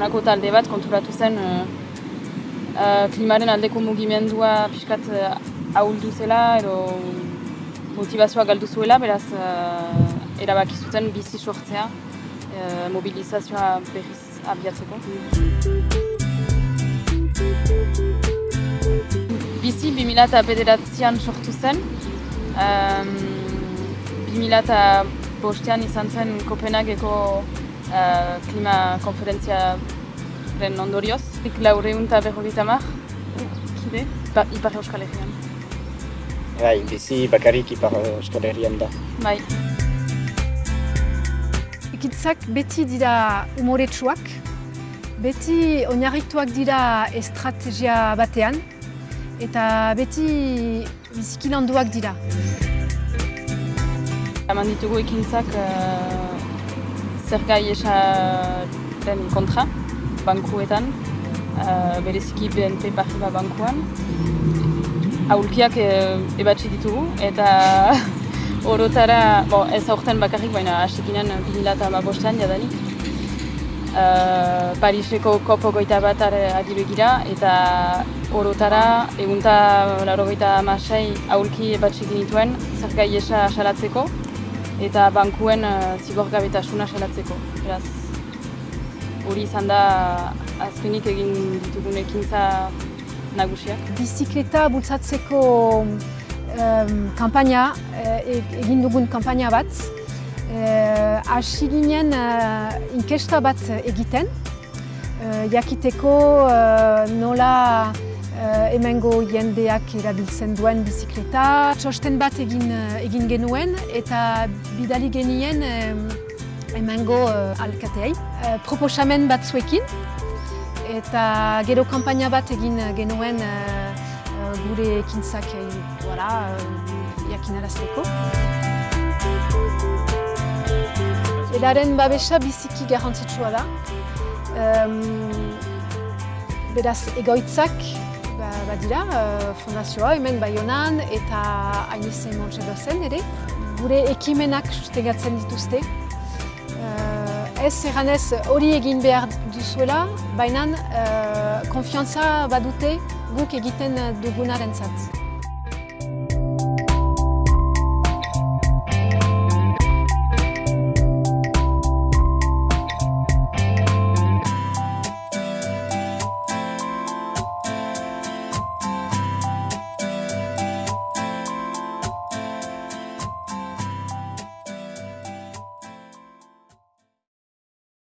baionako talde bat konturatu zen uh, uh, klimaren aldeko mugimendua pixkat uh, ahuldu zela edo motivazioa galdu zuela, beraz erabaki zuten bizi sortzea mobilizazioa berriz abiatzeko. Bizi 2009an sortu zen, um, 2005an izan zen Kopenhageko uh, klima konferentziaren ondorioz. Ik laureun eta berrogeita mar, kide, ba, Ipar Euskal Herrian. Bai, bizi bakarrik Ipar Euskal Herrian da. Bai. Ekitzak beti dira umoretsuak, beti oinarrituak dira estrategia batean, eta beti biziki landuak dira. Eman ditugu ekintzak uh, zer gai esaren kontra, bankuetan, uh, bereziki BNP Paribas bankuan. Aulkiak uh, ebatzi ditugu eta orotara, bo, ez aurten bakarrik, baina hasikinen 2008an jadanik. Uh, Pariseko kopo goita bat ari begira eta orotara egunta laro goita amasei aurki ebatzi genituen zer gai esa asalatzeko eta bankuen uh, zigorgabetasuna salatzeko. Beraz, hori izan da azkenik egin ditugun ekintza nagusiak. Bizikleta bultzatzeko um, kampaina, e, egin dugun kampaina bat, uh, ginen uh, inkesta bat egiten, uh, jakiteko nola uh, emengo jendeak erabiltzen duen bizikleta. Txosten bat egin, uh, egin genuen eta bidali genien um, emengo uh, alkateai. Proposamen bat zuekin eta gero kampaina bat egin genuen uh, gure ekintzak voilà, jakinarazteko. Edaren babesa biziki garrantzitsua da. Um, beraz, egoitzak badira, uh, fondazioa hemen Baionan eta Ainizen Montxedo zen ere. Gure ekimenak sustegatzen dituzte. Uh, ez erranez hori egin behar duzuela, baina uh, konfiantza badute guk egiten dugunaren zat.